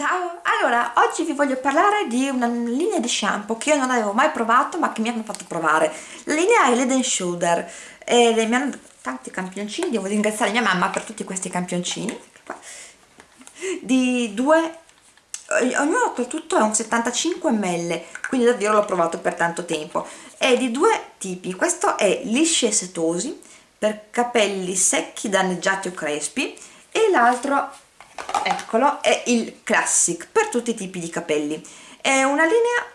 Ciao! Allora, oggi vi voglio parlare di una linea di shampoo che io non avevo mai provato ma che mi hanno fatto provare. La linea è Head Shoulder e mi hanno tanti campioncini, devo ringraziare mia mamma per tutti questi campioncini. Di due, ognuno oltretutto è un 75 ml, quindi davvero l'ho provato per tanto tempo. È di due tipi, questo è lisci e setosi per capelli secchi, danneggiati o crespi e l'altro eccolo è il classic per tutti i tipi di capelli. È una linea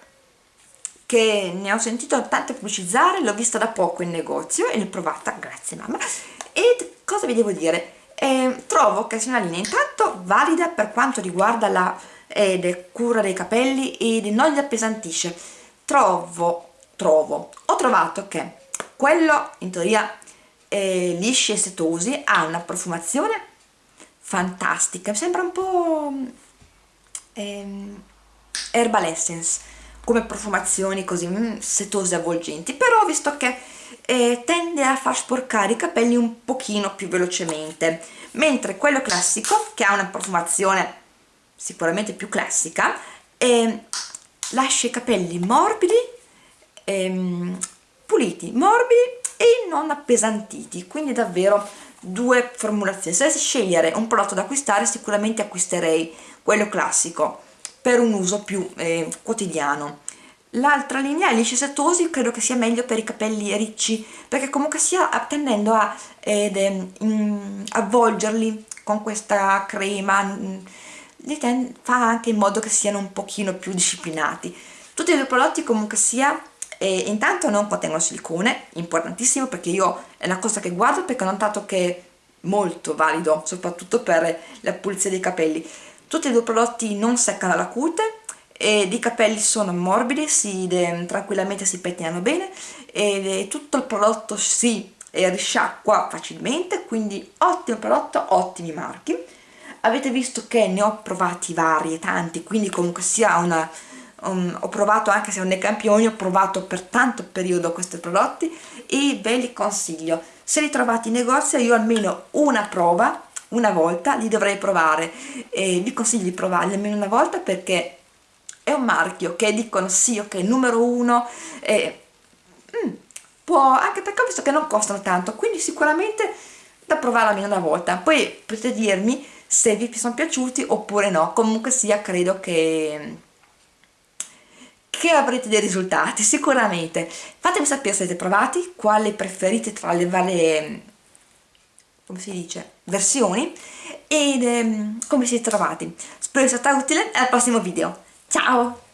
che ne ho sentito tante pubblicizzare l'ho vista da poco in negozio e l'ho provata grazie mamma. E cosa vi devo dire? Eh, trovo che sia una linea intanto valida per quanto riguarda la eh, cura dei capelli e non li appesantisce. Trovo trovo ho trovato che quello in teoria eh, lisci e setosi ha una profumazione fantastica sembra un po' ehm, herbal essence come profumazioni così mm, setose avvolgenti però visto che eh, tende a far sporcare i capelli un pochino più velocemente mentre quello classico che ha una profumazione sicuramente più classica eh, lascia i capelli morbidi ehm, puliti, morbidi e non appesantiti quindi davvero due formulazioni. Se dovessi scegliere un prodotto da acquistare sicuramente acquisterei quello classico per un uso più eh, quotidiano. L'altra linea lisci setosi credo che sia meglio per i capelli ricci perché comunque sia tendendo a eh, in, avvolgerli con questa crema mm, fa anche in modo che siano un pochino più disciplinati. Tutti i due prodotti comunque sia e intanto non contengono silicone, importantissimo perché io è una cosa che guardo perché ho notato che è molto valido, soprattutto per la pulizia dei capelli. Tutti e due prodotti non seccano la cute ed i capelli sono morbidi, si, de, tranquillamente si pettinano bene e tutto il prodotto si risciacqua facilmente, quindi ottimo prodotto, ottimi marchi. Avete visto che ne ho provati vari e tanti, quindi comunque sia una um, ho provato anche se non nei campioni ho provato per tanto periodo questi prodotti e ve li consiglio. Se li trovate in negozio io almeno una prova una volta li dovrei provare. E vi consiglio di provarli almeno una volta perché è un marchio che dicono sì ok numero uno e, mm, può anche perché ho visto che non costano tanto quindi sicuramente da provare almeno una volta. Poi potete dirmi se vi sono piaciuti oppure no. Comunque sia credo che che avrete dei risultati sicuramente. Fatemi sapere se siete provati quale preferite tra le varie come si dice versioni ed um, come siete trovati. Spero sia stato utile al prossimo video. Ciao